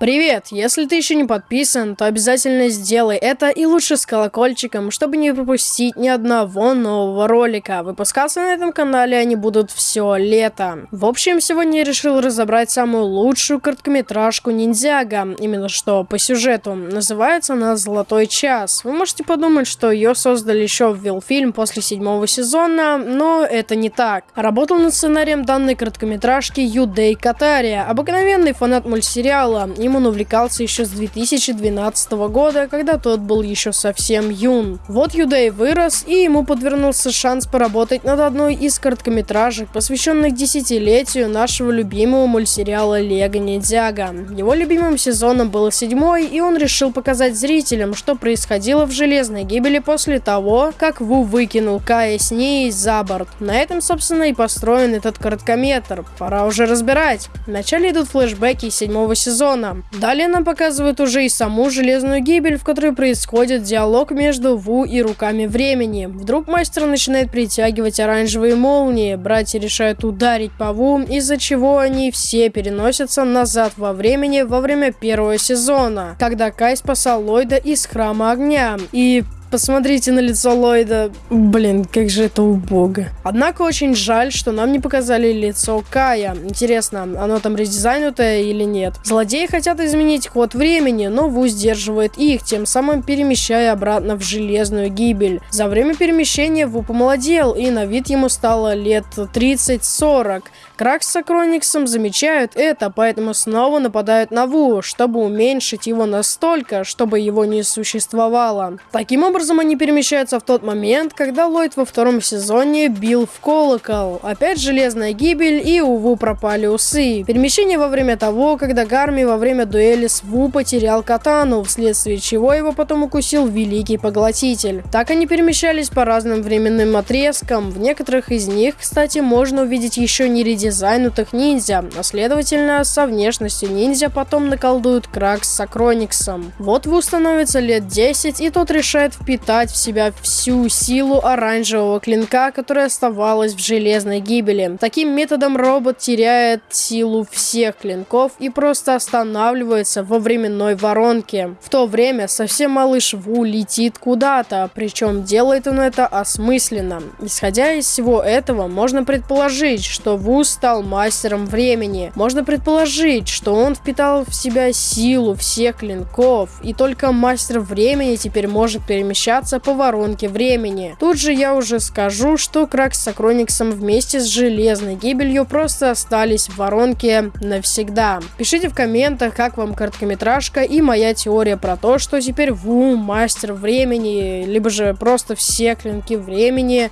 Привет! Если ты еще не подписан, то обязательно сделай это и лучше с колокольчиком, чтобы не пропустить ни одного нового ролика. Выпускаться на этом канале они будут все лето. В общем, сегодня я решил разобрать самую лучшую короткометражку Ниндзяга, именно что по сюжету. Называется она «Золотой час». Вы можете подумать, что ее создали еще в Вилфильм после седьмого сезона, но это не так. Работал над сценарием данной короткометражки Юдей Катария, обыкновенный фанат мультсериала, и ним он увлекался еще с 2012 года, когда тот был еще совсем юн. Вот Юдей вырос, и ему подвернулся шанс поработать над одной из короткометражек, посвященных десятилетию нашего любимого мультсериала Лего Ниндзяга. Его любимым сезоном был седьмой, и он решил показать зрителям, что происходило в Железной Гибели после того, как Ву выкинул Кая с ней за борт. На этом, собственно, и построен этот короткометр. Пора уже разбирать. Вначале идут флешбеки седьмого сезона. Далее нам показывают уже и саму железную гибель, в которой происходит диалог между Ву и руками времени. Вдруг мастер начинает притягивать оранжевые молнии, братья решают ударить по Ву, из-за чего они все переносятся назад во времени во время первого сезона, когда Кай спасал Ллойда из Храма Огня. И Посмотрите на лицо Ллойда. Блин, как же это убого. Однако очень жаль, что нам не показали лицо Кая. Интересно, оно там редизайнутое или нет? Злодеи хотят изменить ход времени, но Ву сдерживает их, тем самым перемещая обратно в железную гибель. За время перемещения Ву помолодел, и на вид ему стало лет 30-40. Кракс с Акрониксом замечают это, поэтому снова нападают на Ву, чтобы уменьшить его настолько, чтобы его не существовало. Таким образом, образом они перемещаются в тот момент, когда Ллойд во втором сезоне бил в колокол. Опять железная гибель и у Ву пропали усы. Перемещение во время того, когда Гарми во время дуэли с Ву потерял катану, вследствие чего его потом укусил Великий Поглотитель. Так они перемещались по разным временным отрезкам. В некоторых из них, кстати, можно увидеть еще не редизайнутых ниндзя, а следовательно, со внешностью ниндзя потом наколдуют Кракс с Акрониксом. Вот Ву становится лет 10, и тот решает впитать в себя всю силу оранжевого клинка, которая оставалась в железной гибели. Таким методом робот теряет силу всех клинков и просто останавливается во временной воронке. В то время совсем малыш Ву летит куда-то, причем делает он это осмысленно. Исходя из всего этого, можно предположить, что Ву стал мастером времени. Можно предположить, что он впитал в себя силу всех клинков, и только мастер времени теперь может перемещаться перемещаться по воронке времени. Тут же я уже скажу, что Кракс с Акрониксом вместе с Железной Гибелью просто остались в воронке навсегда. Пишите в комментах, как вам короткометражка и моя теория про то, что теперь Ву мастер времени, либо же просто все клинки времени.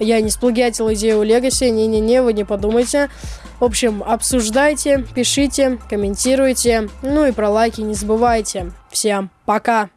Я не сплагиатил идею Легаси, не-не-не, вы не подумайте. В общем, обсуждайте, пишите, комментируйте, ну и про лайки не забывайте. Всем пока!